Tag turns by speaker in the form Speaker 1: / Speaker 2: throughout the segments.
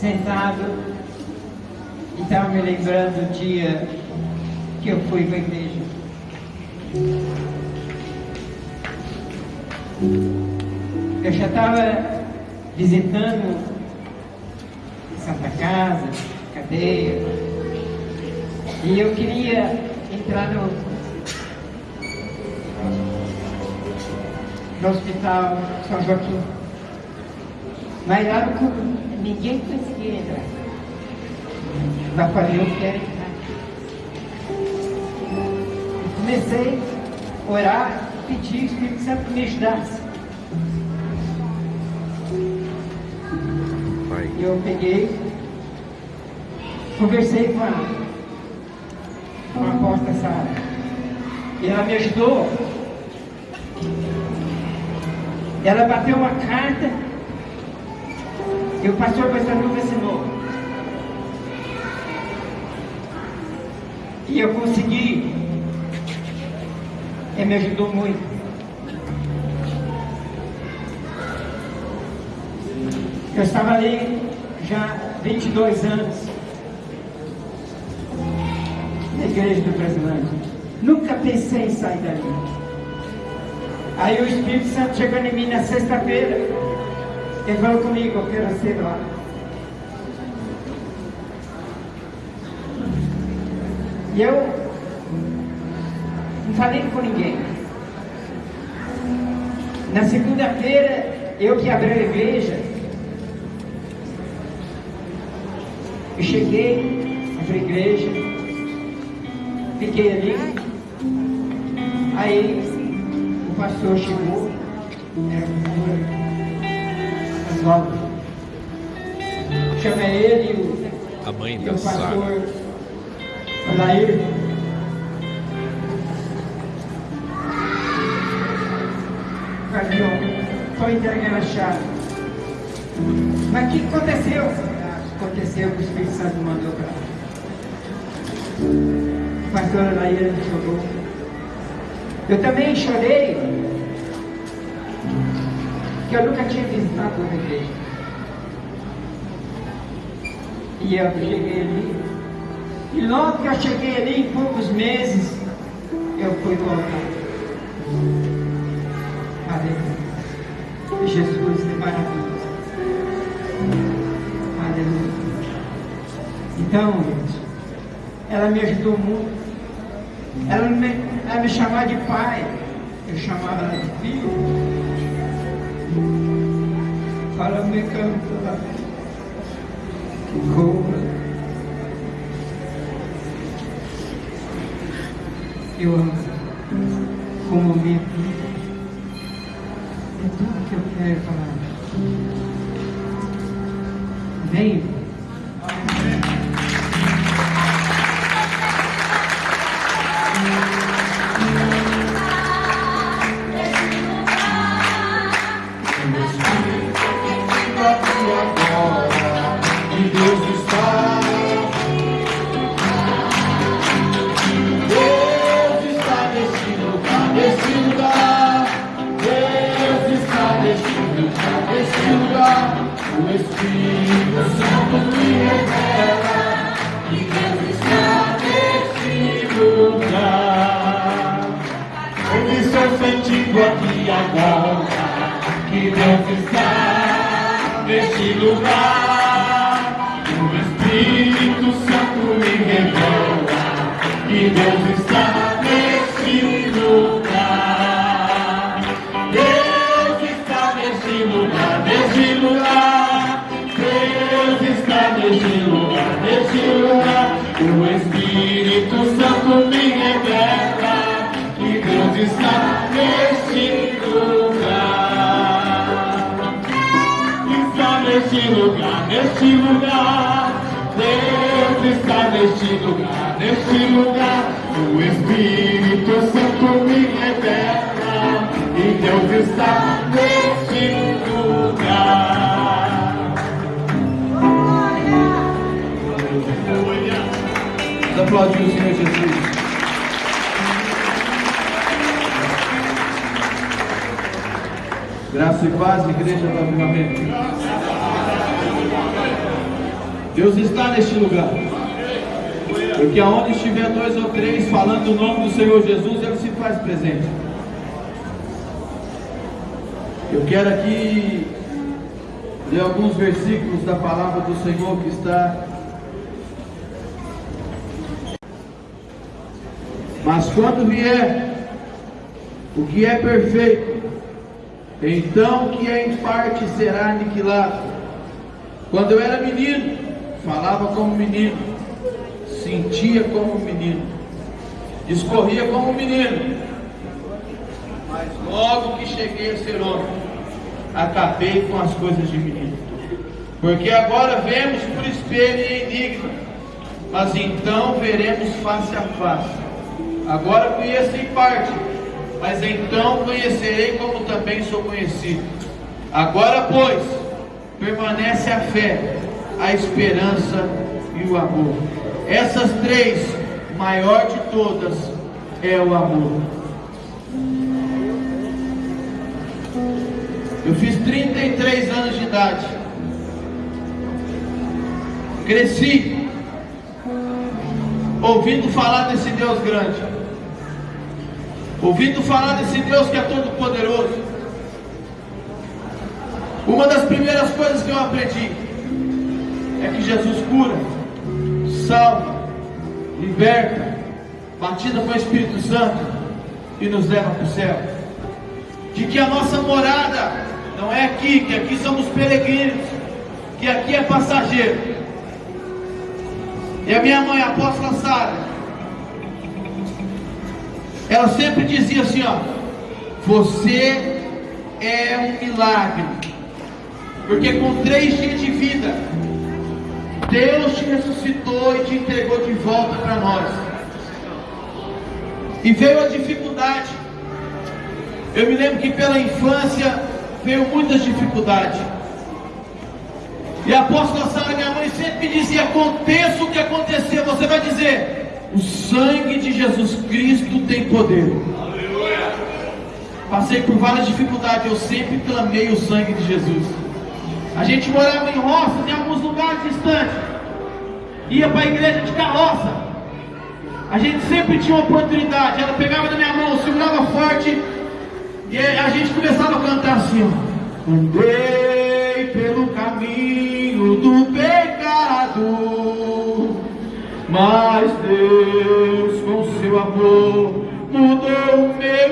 Speaker 1: sentado e estava me lembrando do dia que eu fui para a igreja. Eu já estava visitando Santa Casa, cadeia, e eu queria entrar no, no hospital São Joaquim. Mas lá no, ninguém conseguia entrar. Mas falei, eu quero entrar. Comecei a orar, pedir o Espírito Santo que me ajudasse. E eu peguei, conversei com a, com a aposta Sara. E ela me ajudou. Ela bateu uma carta e o pastor Bastanuca assinou. E eu consegui. Ele me ajudou muito. Eu estava ali já 22 anos na igreja do Brasilândia. Nunca pensei em sair dali. Aí o Espírito Santo chegou em mim na sexta-feira. Ele falou comigo, quero ser lá. E eu não falei com ninguém. Na segunda-feira, eu que abri a igreja, Eu cheguei na igreja, fiquei ali. Aí o pastor chegou, era o pastor Chama ele e o,
Speaker 2: a mãe
Speaker 1: e
Speaker 2: da
Speaker 1: o pastor
Speaker 2: Sara.
Speaker 1: Alair. Falei, ó, estou entregando a chave. Mas o que aconteceu? aconteceu que o Espírito Santo mandou para mim. A pastora Laíra me chorou. Eu também chorei, que eu nunca tinha visitado uma igreja. E eu cheguei ali. E logo que eu cheguei ali, em poucos meses, eu fui voltar. Aleluia. Jesus é maravilhoso. Aleluia. Então, ela me ajudou muito. Ela me, ela me chamava de pai. Eu chamava ela de filho. Fala, me canta. Como? Eu amo como vida. É tudo que eu quero falar.
Speaker 3: Deus está neste lugar, neste lugar. O Espírito neste lugar, neste lugar. O Espírito Santo me revela e Deus está neste lugar.
Speaker 4: Vamos aplaudir o Senhor Jesus. Graça e paz, igreja do avivamento. Deus está neste lugar. Porque aonde estiver dois ou três falando o nome do Senhor Jesus, Ele se faz presente. Eu quero aqui ler alguns versículos da palavra do Senhor que está. Mas quando vier o que é perfeito, então o que é em parte será aniquilado. Quando eu era menino, falava como menino, sentia como menino, discorria como menino, mas logo que cheguei a ser homem, acabei com as coisas de menino. Porque agora vemos por espelho e enigma, mas então veremos face a face. Agora conheço em parte, mas então conhecerei como também sou conhecido. Agora, pois, permanece a fé, a esperança e o amor. Essas três, maior de todas, é o amor. Eu fiz 33 anos de idade. Cresci ouvindo falar desse Deus grande. Ouvindo falar desse Deus que é todo poderoso. Uma das primeiras coisas que eu aprendi é que Jesus cura, salva, liberta, batida com o Espírito Santo e nos leva para o céu. De que a nossa morada não é aqui, que aqui somos peregrinos, que aqui é passageiro. E a minha mãe, a apóstola Sara, ela sempre dizia assim: ó, você é um milagre, porque com três dias de vida, Deus te ressuscitou e te entregou de volta para nós. E veio a dificuldade. Eu me lembro que pela infância veio muitas dificuldades. E a apóstola Sara, minha mãe, sempre me dizia: aconteça o que acontecer, você vai dizer: o sangue de Jesus Cristo tem poder. Aleluia. Passei por várias dificuldades, eu sempre clamei o sangue de Jesus. A gente morava em roças, em alguns lugares distantes, ia para a igreja de carroça. A gente sempre tinha uma oportunidade. Ela pegava da minha mão, segurava forte e a gente começava a cantar assim. Andei pelo caminho do pecado, mas Deus com seu amor mudou o meu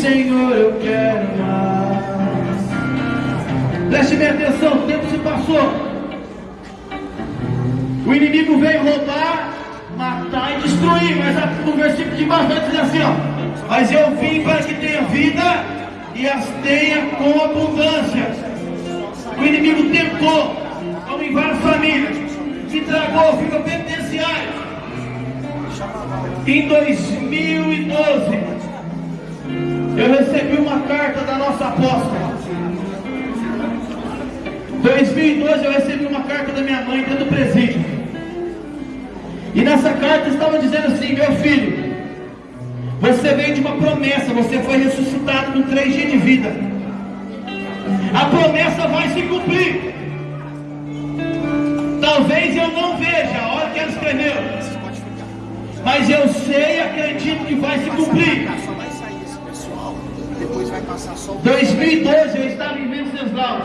Speaker 4: Senhor, eu quero mais. Preste bem atenção, o tempo se passou. O inimigo veio roubar, matar e destruir, mas no versículo de baixo vai dizer assim: ó, mas eu vim para que tenha vida e as tenha com abundância. O inimigo tentou, como em várias famílias, se tragou, ficou penitenciário. Em 2012, eu recebi uma carta da nossa apóstola. 2012 eu recebi uma carta da minha mãe dentro do presídio. E nessa carta estava dizendo assim: Meu filho, você veio de uma promessa, você foi ressuscitado com três dias de vida. A promessa vai se cumprir. Talvez eu não veja a hora que ela escreveu, mas eu sei e acredito que vai se cumprir. 2012 eu estava em Venceslau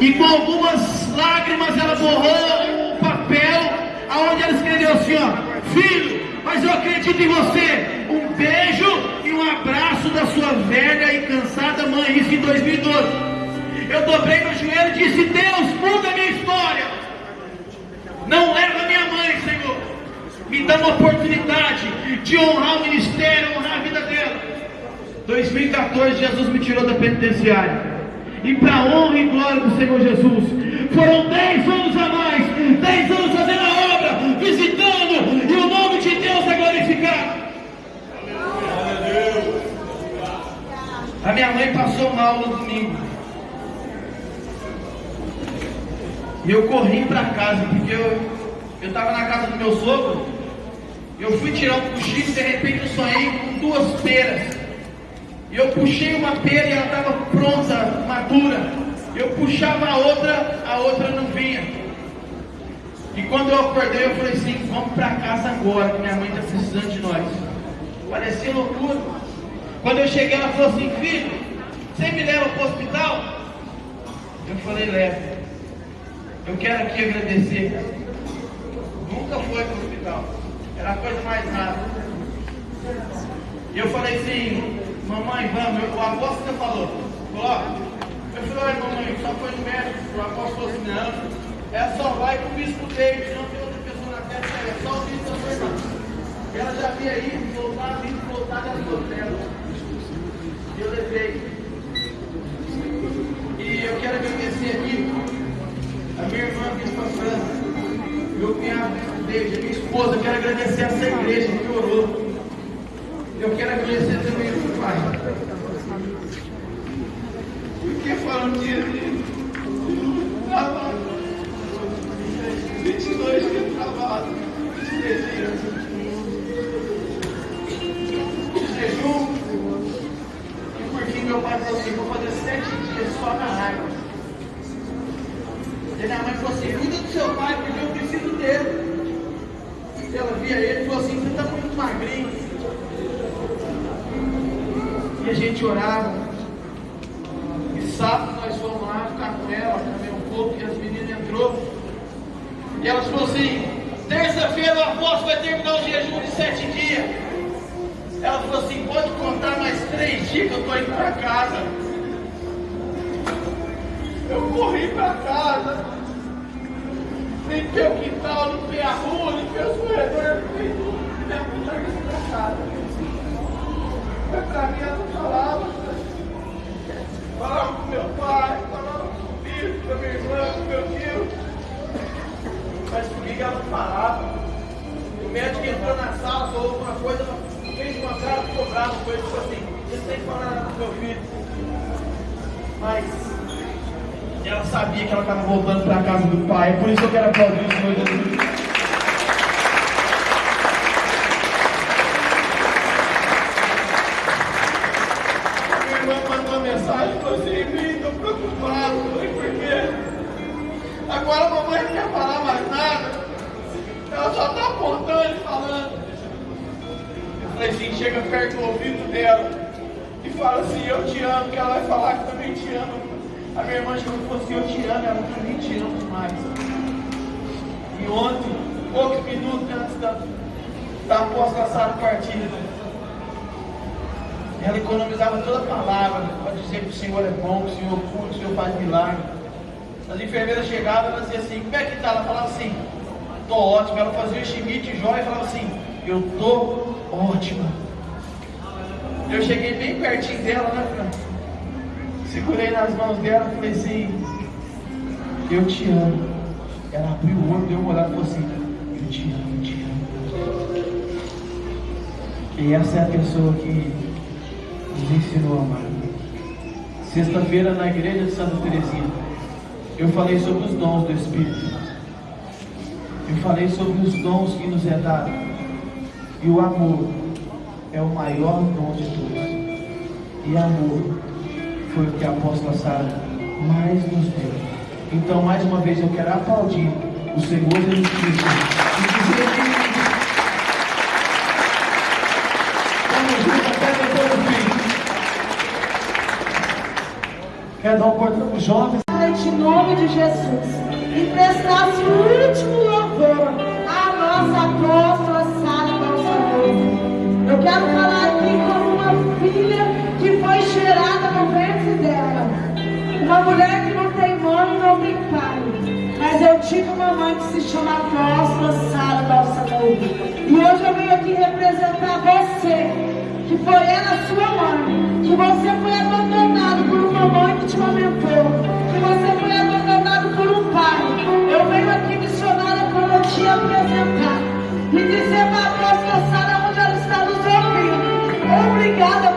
Speaker 4: e com algumas lágrimas ela borrou um papel aonde ela escreveu assim: ó, Filho, mas eu acredito em você. Um beijo e um abraço da sua velha e cansada mãe. Isso em 2012. Eu dobrei no joelho ele disse: Deus, muda minha história. Não leva minha mãe, Senhor. Me dá uma oportunidade de honrar o ministério, honrar a vida dela. 2014, Jesus me tirou da penitenciária. E para honra e glória do Senhor Jesus, foram 10 anos a mais, 10 anos fazendo a obra, visitando, e o nome de Deus é glorificado. A minha mãe passou mal no domingo. E eu corri para casa, porque eu estava na casa do meu sogro. Eu fui tirar um cochilo e de repente eu sonhei com duas peras. E eu puxei uma pera e ela estava pronta, madura. Eu puxava a outra, a outra não vinha. E quando eu acordei, eu falei assim: vamos para casa agora, que minha mãe está precisando de nós. Parecia loucura. Quando eu cheguei, ela falou assim: filho, você me leva para o hospital? Eu falei: leva. Eu quero aqui agradecer. Nunca foi para o hospital. Era a coisa mais nada. E eu falei assim, mamãe, vamos, o apóstolo falou, coloca. Eu falei, mamãe, só foi no médico, o apóstolo assim, não, é só vai com o bispo David, não tem outra pessoa na terra, é só o bispo da sua. Ela já ido, voltado, ido, voltado, ela ficou dela. E eu levei. E eu quero agradecer aqui a minha irmã Bispa França, meu cunhado David, a minha esposa, eu quero agradecer essa igreja que orou. Eu quero agradecer também pai. Foram dias de trabalho. Gente orava. E sábado nós fomos lá ficar com ela, comer um pouco, e as meninas entrou. E elas falaram assim, terça-feira o apóstolo vai terminar o jejum de sete dias. Ela falou assim, pode contar mais três dias que eu estou indo para casa. Eu corri para casa, limpei o quintal, limpei a rua, limpei os corredores, limpei tudo, minha mulher para casa. Para mim, não falava. Falava com meu pai, falava com o filho, com a minha irmã, com meu tio. Mas comigo não falava. O médico entrou na sala, falou alguma coisa, fez uma cara, ficou bravo com ele, falou assim, você tem que falar nada com meu filho. Mas ela sabia que ela estava voltando para a casa do pai, por isso eu quero aplaudir o Senhor. Minha irmã mandou uma mensagem e falou assim, Vim, estou preocupado, eu falei, por quê? Agora a mamãe não quer falar mais nada, ela só está apontando e falando. Eu falei assim, chega perto do ouvido dela e fala assim, eu te amo, que ela vai falar que também te ama. A minha irmã chegou e falou assim, eu te amo, ela também te amo demais. E ontem, poucos minutos antes da, da apóstola Sara partida, ela economizava toda a palavra para dizer que o Senhor é bom, que o Senhor cura, que o Senhor faz milagre. As enfermeiras chegavam e ela dizia assim, como é que está? Ela falava assim, estou ótima. Ela fazia o chimite jóia e falava assim, eu estou ótima. Eu cheguei bem pertinho dela, né? Segurei nas mãos dela e falei assim, eu te amo. Ela abriu o olho, deu uma olhada e falou assim, eu te amo, eu te amo. E essa é a pessoa que nos ensinou a amar. Sexta-feira na igreja de Santa Teresinha, eu falei sobre os dons do Espírito. Eu falei sobre os dons que nos é dado. E o amor é o maior dom de todos. E amor foi o que a apóstola Sara mais nos deu. Então, mais uma vez, eu quero aplaudir o Senhor Jesus Cristo e dizer que. Quero dar um oportunidade para os jovens.
Speaker 2: Em nome de Jesus. E prestasse o último louvor à nossa apóstola Sara Balsanovo. Eu quero falar aqui como uma filha que foi cheirada no ventre dela. Uma mulher que não tem mãe, Eu tive uma mãe que se chama Apóstola Sara Balsamou. E hoje eu venho aqui representar você, que foi ela sua mãe, que você foi abandonado por uma mãe que te amamentou, que você foi abandonado por um pai. Eu venho aqui missionária para te apresentar e dizer para a Sara onde ela está nos ouvindo. Obrigada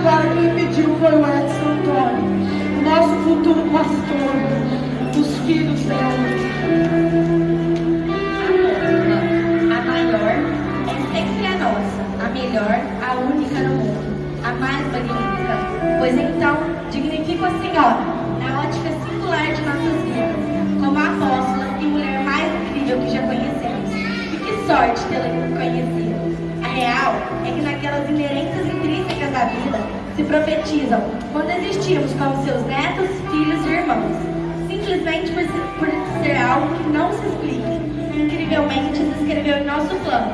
Speaker 2: agora, quem pediu foi o Edson Antônio. O nosso futuro pastor, os filhos dela.
Speaker 5: A maior é sempre a nossa, a melhor, a única no mundo, a mais magnífica. Pois então, dignifico a Senhora, na ótica singular de nossas vidas, como a apóstola e mulher mais incrível que já conhecemos. E que sorte tê-la conhecido. A real é que naquelas intrínsecas da vida se profetizam quando existimos como seus netos, filhos e irmãos. Simplesmente por, por ser algo que não se explica incrivelmente se escreveu em nosso plano,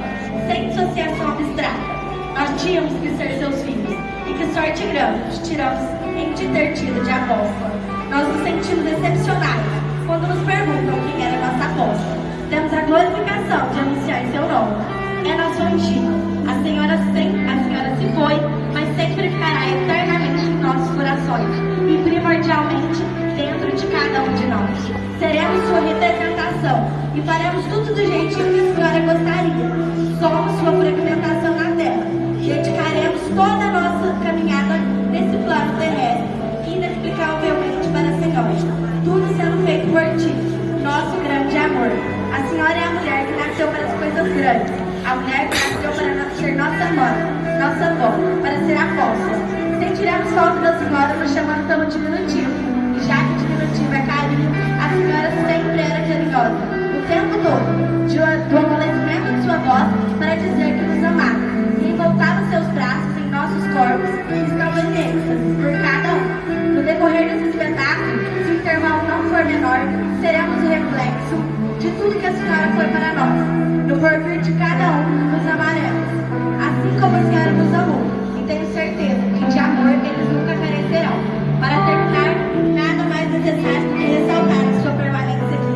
Speaker 5: sem dissociação abstrata. Nós tínhamos que ser seus filhos, e que sorte grande tiramos em te ter tido de apóstola. Nós nos sentimos decepcionados quando nos perguntam quem era nossa apóstola. Temos a glorificação de anunciar em seu nome. É nosso antigo. A senhora, sem, a senhora se foi, mas sempre ficará eternamente em nossos corações e primordialmente dentro de cada um de nós. Seremos sua representação e faremos tudo do jeitinho que a senhora gostaria. Somos sua fragmentação na terra. Dedicaremos toda a nossa caminhada nesse plano terrestre, inexplicavelmente para a senhora. Tudo sendo feito por ti, nosso grande amor. A senhora é a mulher que nasceu para as coisas grandes, mulher que nasceu para ser nossa mãe, nossa avó, para ser apóstola. Sentiremos falta da senhora nos chamando pelo diminutivo, e já que diminutivo é carinho, a senhora sempre era carinhosa, o tempo todo, de, do amolecimento de sua voz para dizer que nos amava, e envoltava seus braços em nossos corpos, que estavam em êxtase por cada um. No decorrer desse espetáculo, se o intervalo não for menor, seremos o reflexo de tudo que a senhora foi para nós. No porvir de cada um, nos amaremos, assim como a senhora nos amou, e tenho certeza que de amor eles nunca carecerão. Para terminar, nada mais necessário do que ressaltar a sua permanência aqui,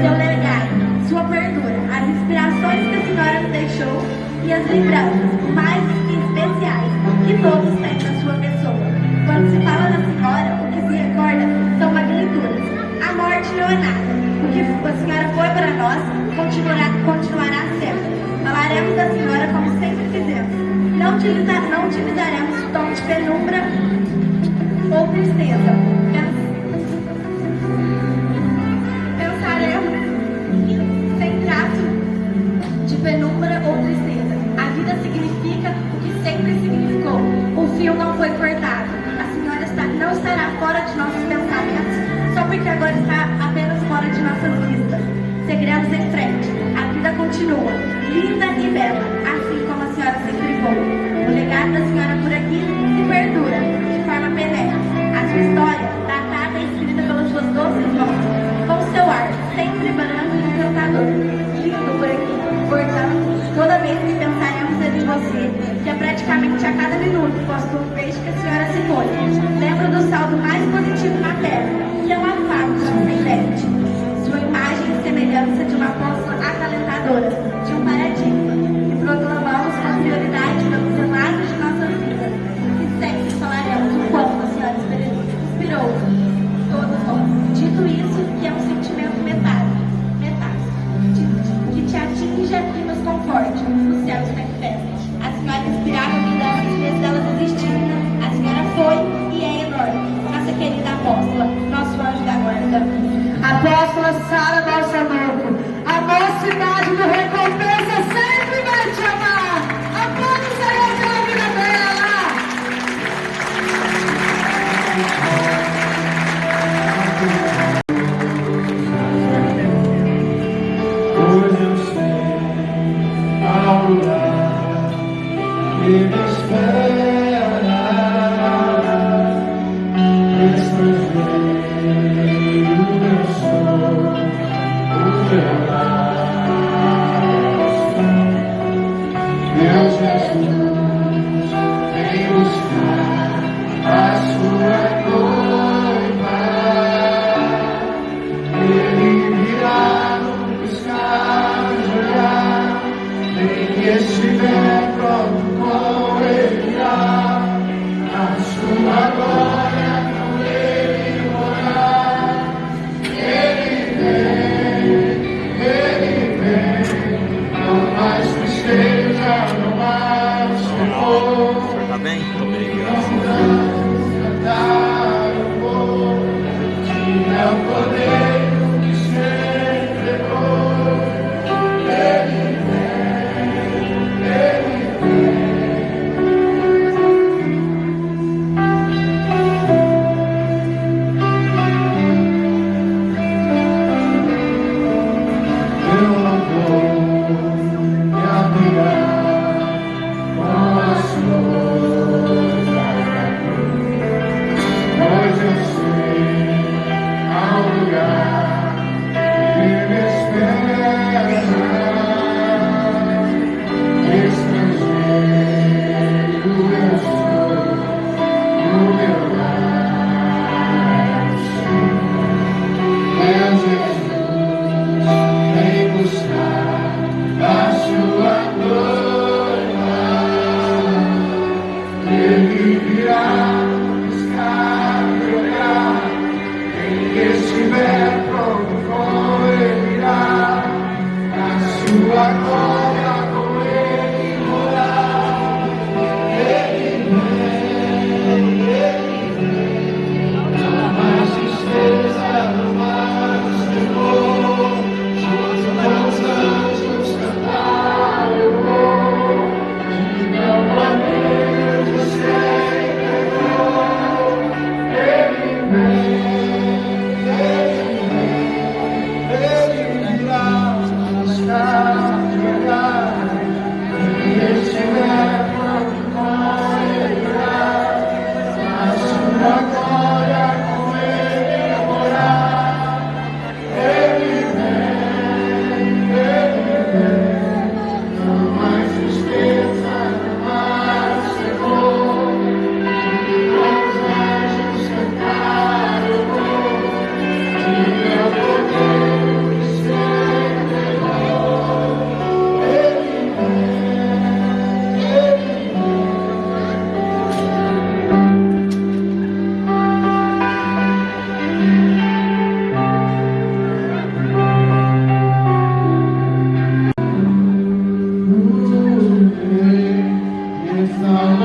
Speaker 5: seu legado, sua perdura, as inspirações que a senhora nos deixou e as lembranças mais especiais que todos apenas fora de nossas vistas. Seguiremos em. A vida continua, linda e bela, minuto um peixe que a senhora se foi, lembro do saldo mais positivo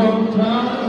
Speaker 3: Está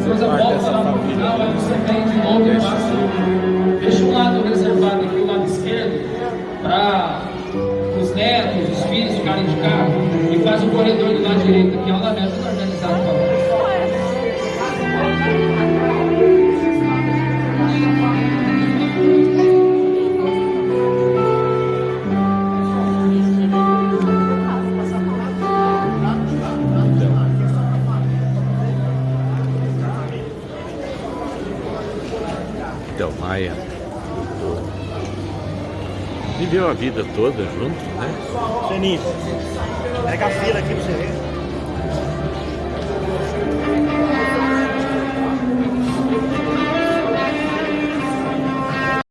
Speaker 6: fazer
Speaker 7: eu parte dessa
Speaker 6: lá no final, aí
Speaker 7: família.
Speaker 6: você vem de novo e passa. Deixa um lado reservado aqui, o lado esquerdo, para os netos, os filhos ficarem de carro e faz um corredor do lado direito aqui, é lamento organizado
Speaker 7: a vida toda junto, né?
Speaker 8: Geninho, pega a fila aqui pra você ver.